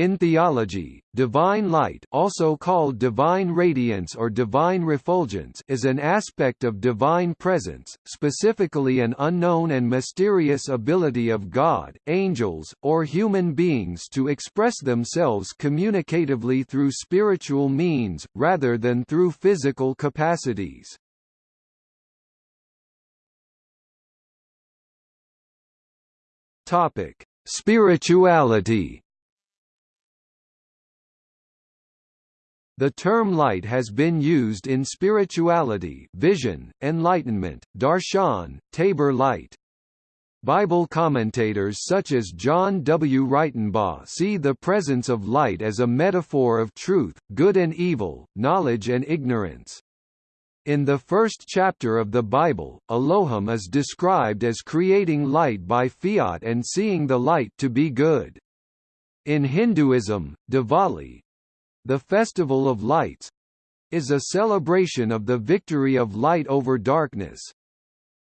In theology, divine light also called divine radiance or divine refulgence is an aspect of divine presence, specifically an unknown and mysterious ability of God, angels, or human beings to express themselves communicatively through spiritual means, rather than through physical capacities. Spirituality The term light has been used in spirituality vision, enlightenment, darshan, tabor light. Bible commentators such as John W. Ritenbaugh see the presence of light as a metaphor of truth, good and evil, knowledge and ignorance. In the first chapter of the Bible, Elohim is described as creating light by fiat and seeing the light to be good. In Hinduism, Diwali, the Festival of Lights is a celebration of the victory of light over darkness.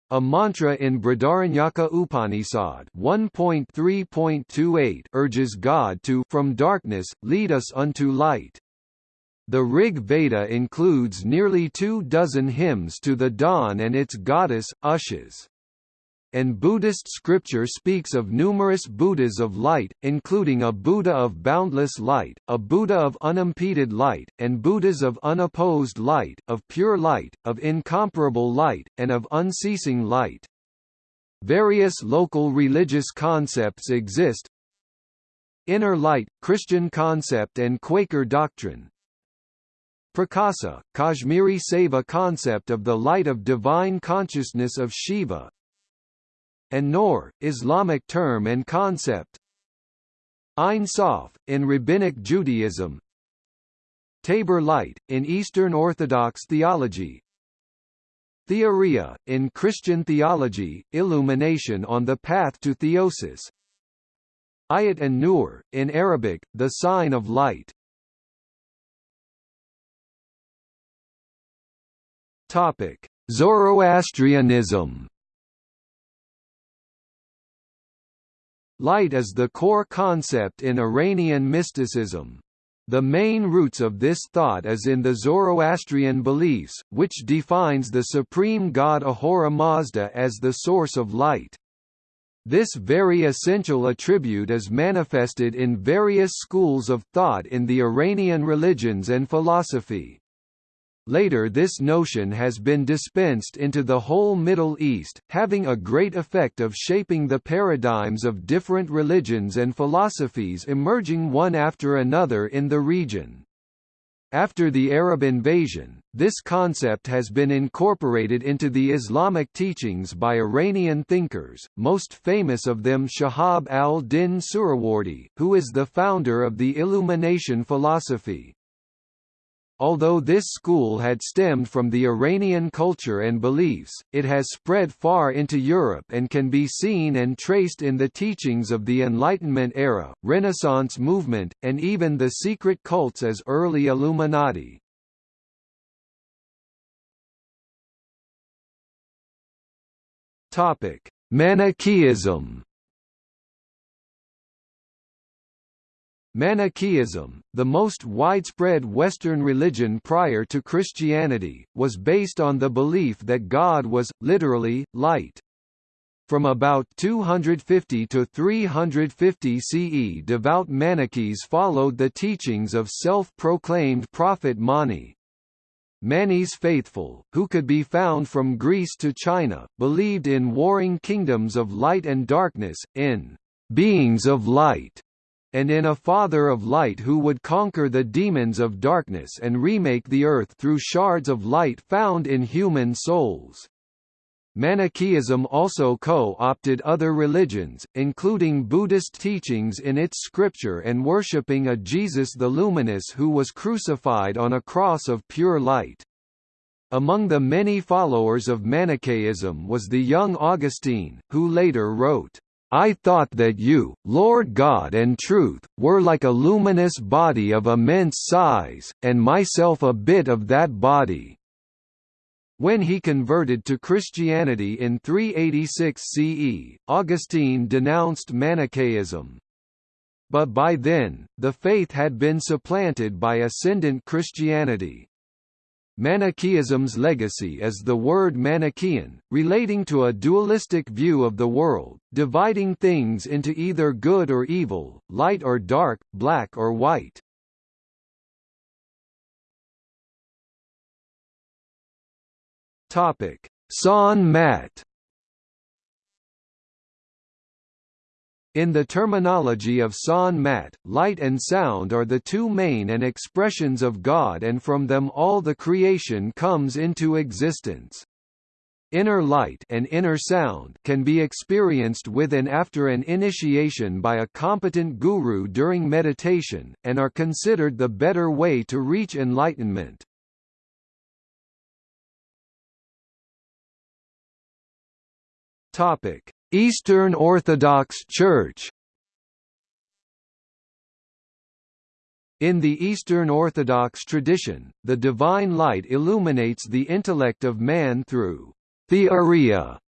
A mantra in Brihadaranyaka Upanishad 1.3.28 urges God to from darkness lead us unto light. The Rig Veda includes nearly two dozen hymns to the dawn and its goddess, Ushas and Buddhist scripture speaks of numerous Buddhas of light, including a Buddha of boundless light, a Buddha of unimpeded light, and Buddhas of unopposed light, of pure light, of incomparable light, and of unceasing light. Various local religious concepts exist. Inner light, Christian concept and Quaker doctrine. Prakasa, Kashmiri Shaiva concept of the light of divine consciousness of Shiva and Noor, Islamic term and concept. Ein Sof, in Rabbinic Judaism. Tabor Light, in Eastern Orthodox theology. Theoria, in Christian theology, illumination on the path to theosis. Ayat and Nur, in Arabic, the sign of light. Topic: Zoroastrianism Light is the core concept in Iranian mysticism. The main roots of this thought is in the Zoroastrian beliefs, which defines the supreme god Ahura Mazda as the source of light. This very essential attribute is manifested in various schools of thought in the Iranian religions and philosophy. Later this notion has been dispensed into the whole Middle East, having a great effect of shaping the paradigms of different religions and philosophies emerging one after another in the region. After the Arab invasion, this concept has been incorporated into the Islamic teachings by Iranian thinkers, most famous of them Shahab al-Din Suhrawardi, who is the founder of the Illumination philosophy. Although this school had stemmed from the Iranian culture and beliefs, it has spread far into Europe and can be seen and traced in the teachings of the Enlightenment era, Renaissance movement, and even the secret cults as early Illuminati. Manichaeism Manichaeism, the most widespread Western religion prior to Christianity, was based on the belief that God was, literally, light. From about 250 to 350 CE devout Manichees followed the teachings of self-proclaimed prophet Mani. Mani's faithful, who could be found from Greece to China, believed in warring kingdoms of light and darkness, in beings of light and in a Father of light who would conquer the demons of darkness and remake the earth through shards of light found in human souls. Manichaeism also co-opted other religions, including Buddhist teachings in its scripture and worshipping a Jesus the Luminous who was crucified on a cross of pure light. Among the many followers of Manichaeism was the young Augustine, who later wrote, I thought that you, Lord God and truth, were like a luminous body of immense size, and myself a bit of that body." When he converted to Christianity in 386 CE, Augustine denounced Manichaeism. But by then, the faith had been supplanted by ascendant Christianity. Manichaeism's legacy is the word Manichaean, relating to a dualistic view of the world, dividing things into either good or evil, light or dark, black or white. Topic: Sant Mat In the terminology of Sant Mat, light and sound are the two main and expressions of God and from them all the creation comes into existence. Inner light and inner sound can be experienced with and after an initiation by a competent guru during meditation, and are considered the better way to reach enlightenment. Topic: Eastern Orthodox Church In the Eastern Orthodox tradition, the divine light illuminates the intellect of man through theoria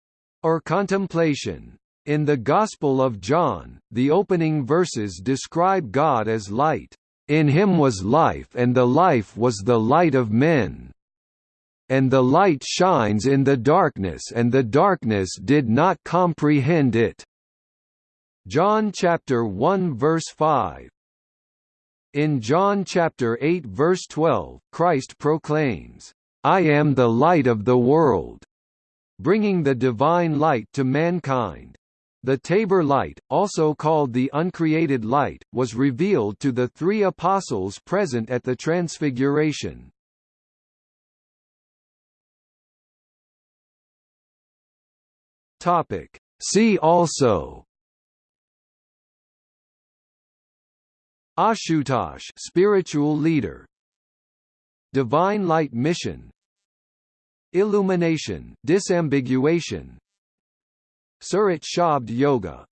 or contemplation. In the Gospel of John, the opening verses describe God as light. In him was life and the life was the light of men and the light shines in the darkness and the darkness did not comprehend it." John chapter 1 verse 5 In John chapter 8 verse 12, Christ proclaims, "I am the light of the world," bringing the divine light to mankind. The Tabor light, also called the uncreated light, was revealed to the three apostles present at the Transfiguration. Topic. See also. Ashutosh spiritual leader. Divine Light Mission. Illumination disambiguation. Surat Shabd Yoga